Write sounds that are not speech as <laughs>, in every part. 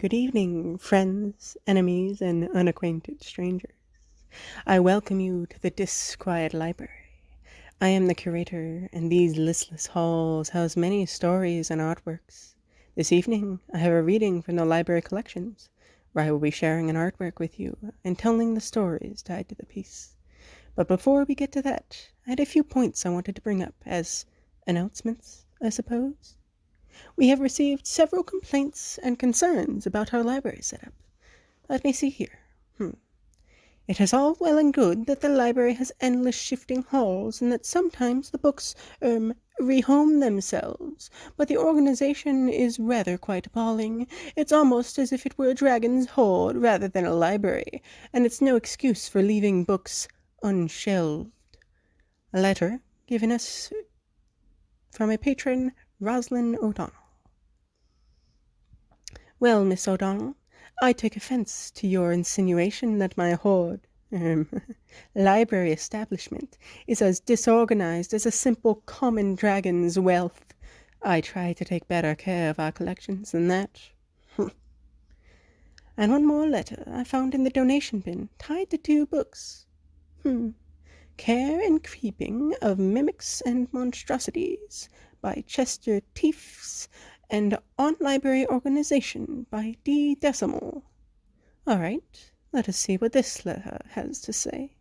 Good evening, friends, enemies, and unacquainted strangers. I welcome you to the Disquiet Library. I am the curator, and these listless halls house many stories and artworks. This evening, I have a reading from the library collections, where I will be sharing an artwork with you and telling the stories tied to the piece. But before we get to that, I had a few points I wanted to bring up as announcements, I suppose. We have received several complaints and concerns about our library setup. Let me see here. Hmm. It is all well and good that the library has endless shifting halls and that sometimes the books, er, rehome themselves, but the organization is rather quite appalling. It's almost as if it were a dragon's hoard rather than a library, and it's no excuse for leaving books unshelved. A letter given us from a patron Roslyn O'Donnell. Well, Miss O'Donnell, I take offense to your insinuation that my hoard, um, <laughs> library establishment is as disorganized as a simple common dragon's wealth. I try to take better care of our collections than that. <laughs> and one more letter I found in the donation bin, tied to two books. Hmm. Care and Creeping of Mimics and Monstrosities by Chester Teefs, and On Library Organization by D. Decimal. All right, let us see what this letter has to say.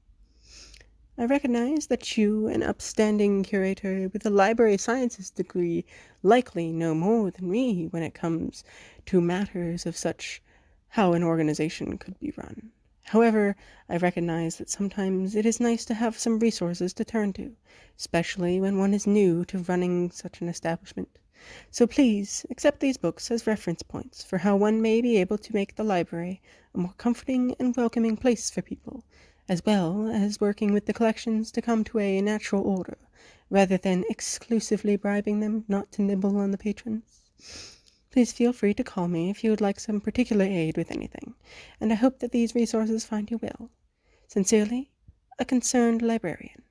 I recognize that you, an upstanding curator with a library sciences degree, likely know more than me when it comes to matters of such how an organization could be run. However, I recognize that sometimes it is nice to have some resources to turn to, especially when one is new to running such an establishment. So please accept these books as reference points for how one may be able to make the library a more comforting and welcoming place for people, as well as working with the collections to come to a natural order, rather than exclusively bribing them not to nibble on the patrons. Please feel free to call me if you would like some particular aid with anything, and I hope that these resources find you well. Sincerely, a concerned librarian.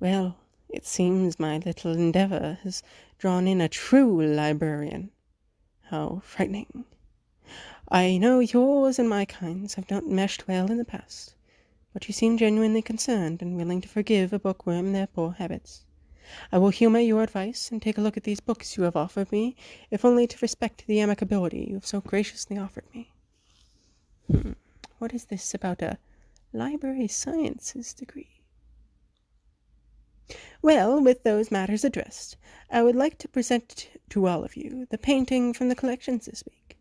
Well, it seems my little endeavor has drawn in a true librarian. How frightening. I know yours and my kinds have not meshed well in the past, but you seem genuinely concerned and willing to forgive a bookworm their poor habits. I will humor your advice and take a look at these books you have offered me, if only to respect the amicability you have so graciously offered me. Hmm. What is this about a library sciences degree? Well, with those matters addressed, I would like to present to all of you the painting from the collections this week.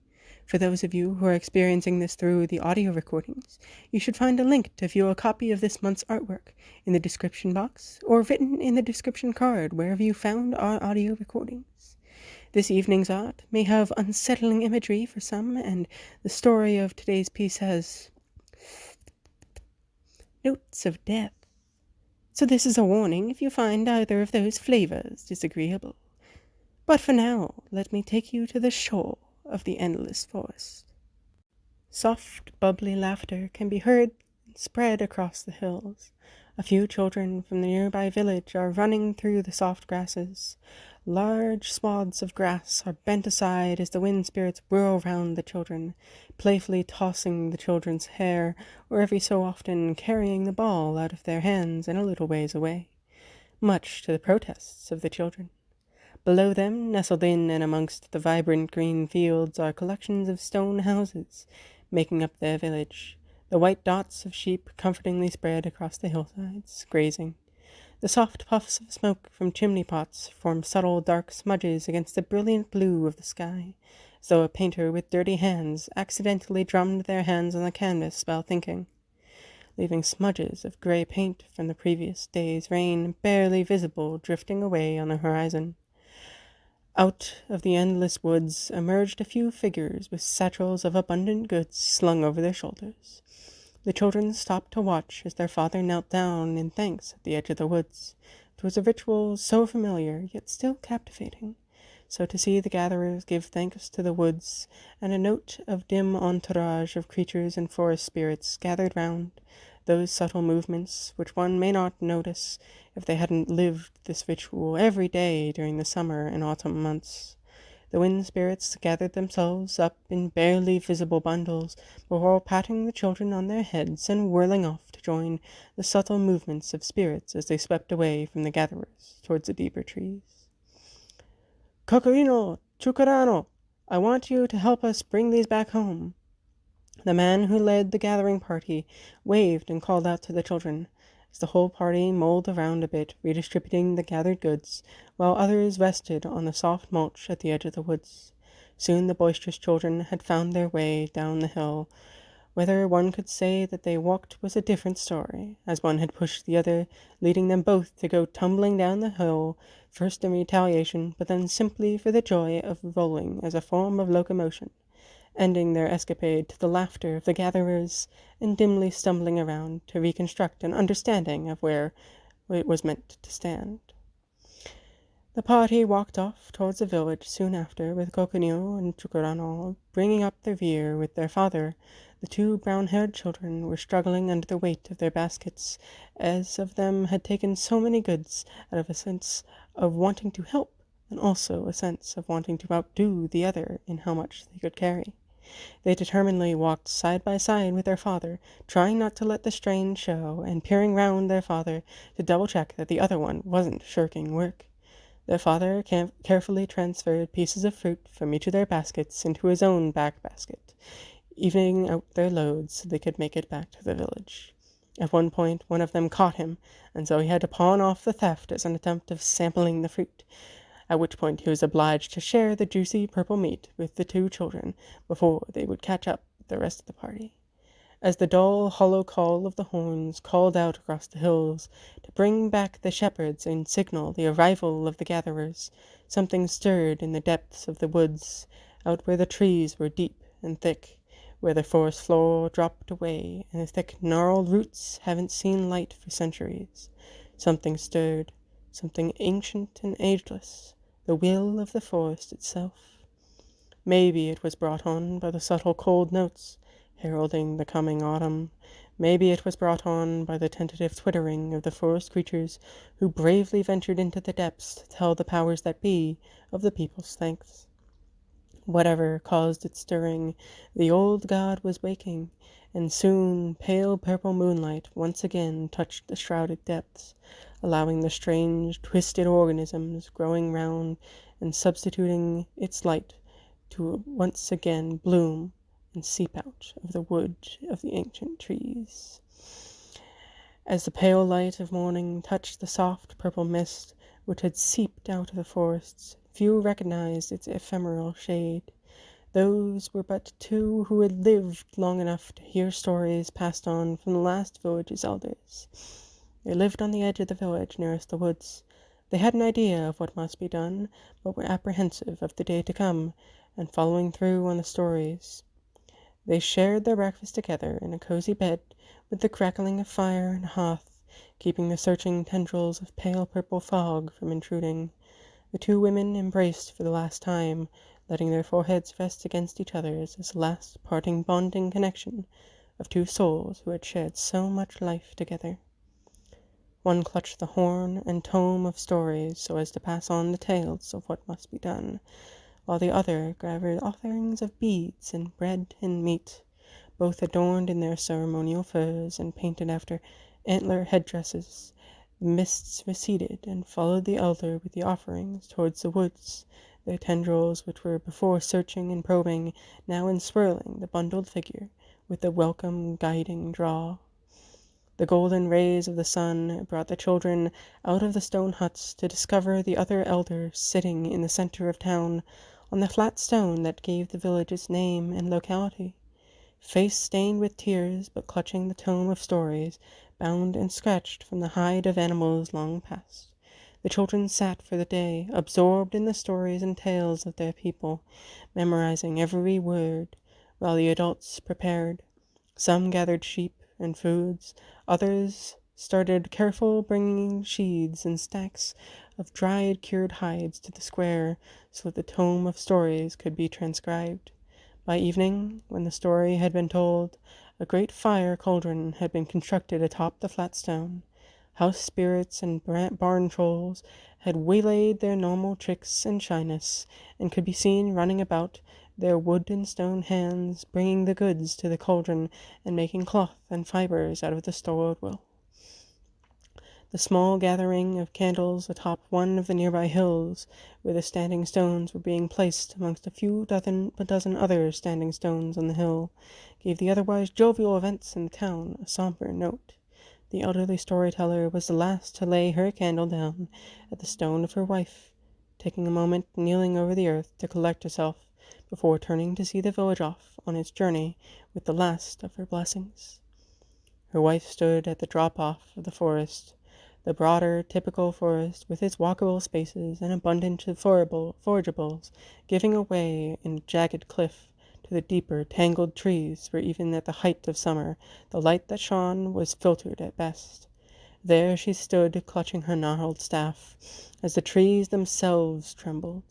For those of you who are experiencing this through the audio recordings, you should find a link to view a copy of this month's artwork in the description box or written in the description card wherever you found our audio recordings. This evening's art may have unsettling imagery for some, and the story of today's piece has notes of death. So this is a warning if you find either of those flavors disagreeable. But for now, let me take you to the shore of the endless forest. Soft, bubbly laughter can be heard spread across the hills. A few children from the nearby village are running through the soft grasses. Large swaths of grass are bent aside as the wind spirits whirl round the children, playfully tossing the children's hair, or every so often carrying the ball out of their hands and a little ways away, much to the protests of the children. Below them, nestled in and amongst the vibrant green fields, are collections of stone houses, making up their village, the white dots of sheep comfortingly spread across the hillsides, grazing. The soft puffs of smoke from chimney pots form subtle dark smudges against the brilliant blue of the sky, as though a painter with dirty hands accidentally drummed their hands on the canvas while thinking, leaving smudges of grey paint from the previous day's rain barely visible drifting away on the horizon. Out of the endless woods emerged a few figures with satchels of abundant goods slung over their shoulders. The children stopped to watch as their father knelt down in thanks at the edge of the woods. It was a ritual so familiar, yet still captivating. So to see the gatherers give thanks to the woods, and a note of dim entourage of creatures and forest spirits gathered round, those subtle movements which one may not notice if they hadn't lived this ritual every day during the summer and autumn months. The wind spirits gathered themselves up in barely visible bundles before patting the children on their heads and whirling off to join the subtle movements of spirits as they swept away from the gatherers towards the deeper trees. Cocorino! Chukarano! I want you to help us bring these back home. The man who led the gathering party waved and called out to the children as the whole party mulled around a bit, redistributing the gathered goods, while others rested on the soft mulch at the edge of the woods. Soon the boisterous children had found their way down the hill. Whether one could say that they walked was a different story, as one had pushed the other, leading them both to go tumbling down the hill, first in retaliation, but then simply for the joy of rolling as a form of locomotion ending their escapade to the laughter of the gatherers, and dimly stumbling around to reconstruct an understanding of where it was meant to stand. The party walked off towards the village soon after, with Coconino and Chukarano bringing up the rear with their father. The two brown-haired children were struggling under the weight of their baskets, as of them had taken so many goods, out of a sense of wanting to help, and also a sense of wanting to outdo the other in how much they could carry. They determinedly walked side by side with their father, trying not to let the strain show, and peering round their father to double check that the other one wasn't shirking work. Their father carefully transferred pieces of fruit from each of their baskets into his own back basket, evening out their loads so they could make it back to the village. At one point one of them caught him, and so he had to pawn off the theft as an attempt of sampling the fruit at which point he was obliged to share the juicy purple meat with the two children before they would catch up with the rest of the party. As the dull, hollow call of the horns called out across the hills to bring back the shepherds and signal the arrival of the gatherers, something stirred in the depths of the woods, out where the trees were deep and thick, where the forest floor dropped away and the thick gnarled roots haven't seen light for centuries. Something stirred, something ancient and ageless, the will of the forest itself. Maybe it was brought on by the subtle cold notes heralding the coming autumn. Maybe it was brought on by the tentative twittering of the forest creatures who bravely ventured into the depths to tell the powers that be of the people's thanks. Whatever caused its stirring, the old god was waking, and soon pale purple moonlight once again touched the shrouded depths, allowing the strange, twisted organisms growing round and substituting its light to once again bloom and seep out of the wood of the ancient trees. As the pale light of morning touched the soft purple mist which had seeped out of the forests, few recognized its ephemeral shade. Those were but two who had lived long enough to hear stories passed on from the last village's elders. They lived on the edge of the village nearest the woods. They had an idea of what must be done, but were apprehensive of the day to come, and following through on the stories. They shared their breakfast together in a cozy bed, with the crackling of fire and hearth keeping the searching tendrils of pale purple fog from intruding. The two women embraced for the last time, letting their foreheads rest against each other's as the last parting bonding connection of two souls who had shared so much life together. One clutched the horn and tome of stories so as to pass on the tales of what must be done, while the other gathered offerings of beads and bread and meat, both adorned in their ceremonial furs and painted after antler headdresses. The mists receded and followed the elder with the offerings towards the woods, their tendrils, which were before searching and probing, now enswirling the bundled figure with the welcome guiding draw. The golden rays of the sun brought the children out of the stone huts to discover the other elder sitting in the center of town, on the flat stone that gave the village its name and locality. Face stained with tears, but clutching the tome of stories, bound and scratched from the hide of animals long past. The children sat for the day, absorbed in the stories and tales of their people, memorizing every word, while the adults prepared. Some gathered sheep and foods, others started careful bringing sheaths and stacks of dried cured hides to the square so that the tome of stories could be transcribed. By evening, when the story had been told, a great fire cauldron had been constructed atop the flat stone. House spirits and barn trolls had waylaid their normal tricks and shyness, and could be seen running about, their wood and stone hands bringing the goods to the cauldron and making cloth and fibres out of the stored wool. The small gathering of candles atop one of the nearby hills, where the standing stones were being placed amongst a few dozen, a dozen other standing stones on the hill, gave the otherwise jovial events in the town a sombre note. The elderly storyteller was the last to lay her candle down at the stone of her wife, taking a moment kneeling over the earth to collect herself before turning to see the village off on its journey with the last of her blessings. Her wife stood at the drop off of the forest the broader, typical forest, with its walkable spaces and abundant forageables, giving away in jagged cliff the deeper, tangled trees, where even at the height of summer the light that shone was filtered at best. There she stood, clutching her gnarled staff, as the trees themselves trembled.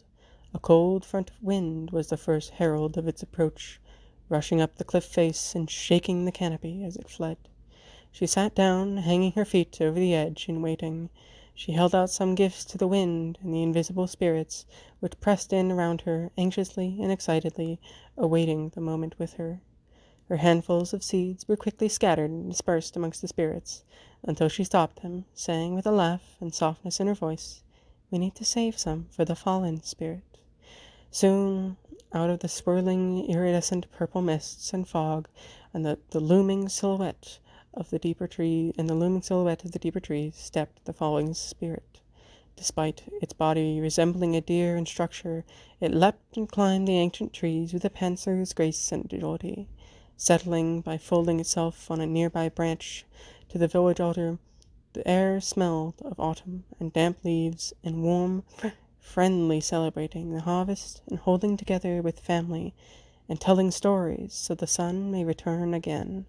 A cold front of wind was the first herald of its approach, rushing up the cliff face and shaking the canopy as it fled. She sat down, hanging her feet over the edge, and waiting. She held out some gifts to the wind and the invisible spirits, which pressed in around her, anxiously and excitedly, awaiting the moment with her. Her handfuls of seeds were quickly scattered and dispersed amongst the spirits, until she stopped them, saying with a laugh and softness in her voice, We need to save some for the fallen spirit. Soon, out of the swirling, iridescent purple mists and fog, and the, the looming silhouette of the deeper tree, in the looming silhouette of the deeper tree stepped the falling spirit. Despite its body resembling a deer in structure, it leapt and climbed the ancient trees with a panther's grace and agility, settling by folding itself on a nearby branch to the village altar. The air smelled of autumn and damp leaves and warm, friendly celebrating the harvest and holding together with family and telling stories so the sun may return again.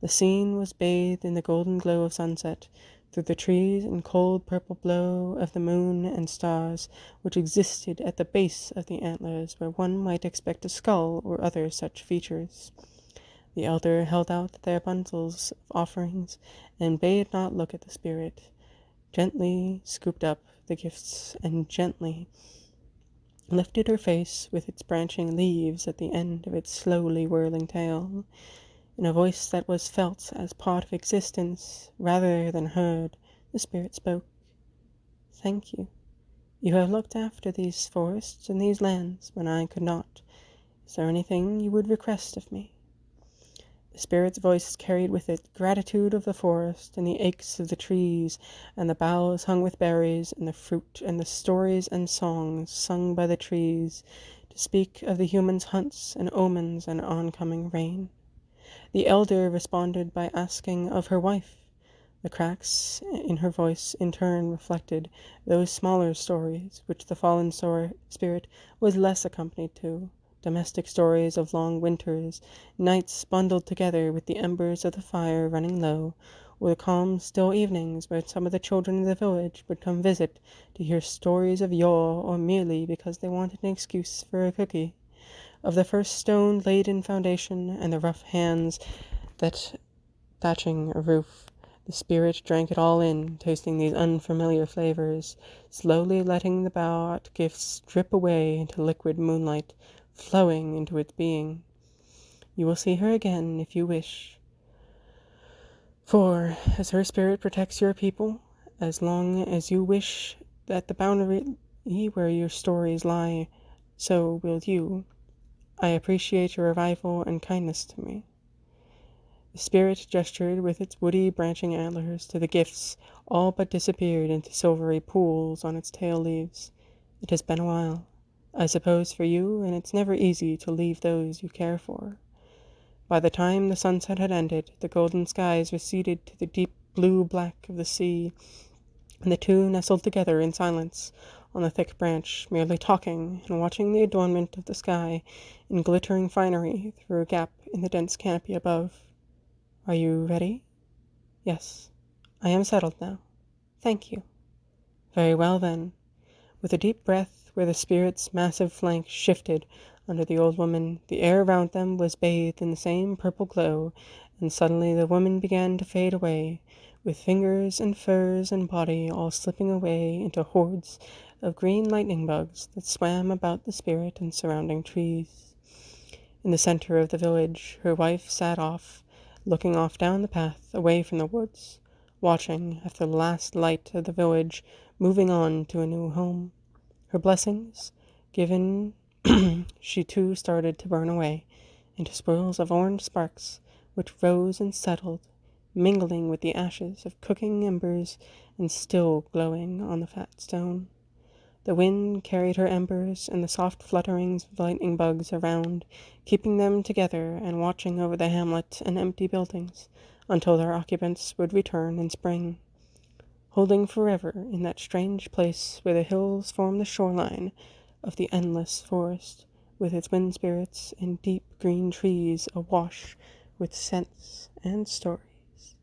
The scene was bathed in the golden glow of sunset, through the trees and cold purple glow of the moon and stars which existed at the base of the antlers where one might expect a skull or other such features. The elder held out their bundles of offerings and bade not look at the spirit, gently scooped up the gifts and gently lifted her face with its branching leaves at the end of its slowly whirling tail. In a voice that was felt as part of existence rather than heard, the spirit spoke. Thank you. You have looked after these forests and these lands when I could not. Is there anything you would request of me? The spirit's voice carried with it gratitude of the forest and the aches of the trees and the boughs hung with berries and the fruit and the stories and songs sung by the trees to speak of the human's hunts and omens and oncoming rain. The elder responded by asking of her wife. The cracks in her voice in turn reflected those smaller stories which the fallen spirit was less accompanied to, domestic stories of long winters, nights bundled together with the embers of the fire running low, or the calm, still evenings when some of the children of the village would come visit to hear stories of yore or merely because they wanted an excuse for a cookie of the first stone laid in foundation and the rough hands that thatching a roof. The spirit drank it all in, tasting these unfamiliar flavors, slowly letting the bought gifts drip away into liquid moonlight, flowing into its being. You will see her again if you wish. For, as her spirit protects your people, as long as you wish that the boundary where your stories lie, so will you. I appreciate your arrival and kindness to me. The spirit gestured with its woody branching antlers to the gifts, all but disappeared into silvery pools on its tail leaves. It has been a while, I suppose, for you, and it's never easy to leave those you care for. By the time the sunset had ended, the golden skies receded to the deep blue black of the sea, and the two nestled together in silence on the thick branch, merely talking and watching the adornment of the sky in glittering finery through a gap in the dense canopy above. Are you ready? Yes, I am settled now. Thank you. Very well, then. With a deep breath, where the spirit's massive flank shifted under the old woman, the air around them was bathed in the same purple glow, and suddenly the woman began to fade away, with fingers and furs and body all slipping away into hordes of green lightning bugs that swam about the spirit and surrounding trees. In the center of the village, her wife sat off, looking off down the path away from the woods, watching after the last light of the village moving on to a new home. Her blessings given, <clears throat> she too started to burn away into swirls of orange sparks which rose and settled, mingling with the ashes of cooking embers and still glowing on the fat stone. The wind carried her embers and the soft flutterings of lightning bugs around, keeping them together and watching over the hamlet and empty buildings until their occupants would return in spring. Holding forever in that strange place where the hills form the shoreline of the endless forest, with its wind spirits and deep green trees awash with scents and stories.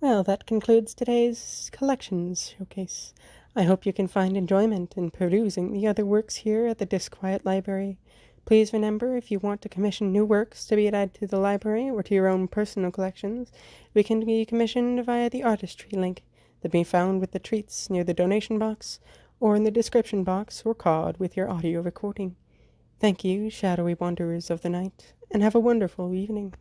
Well, that concludes today's collections showcase. I hope you can find enjoyment in perusing the other works here at the Disquiet Library. Please remember, if you want to commission new works to be added to the library or to your own personal collections, we can be commissioned via the artistry link that can be found with the treats near the donation box or in the description box or card with your audio recording. Thank you, shadowy wanderers of the night, and have a wonderful evening.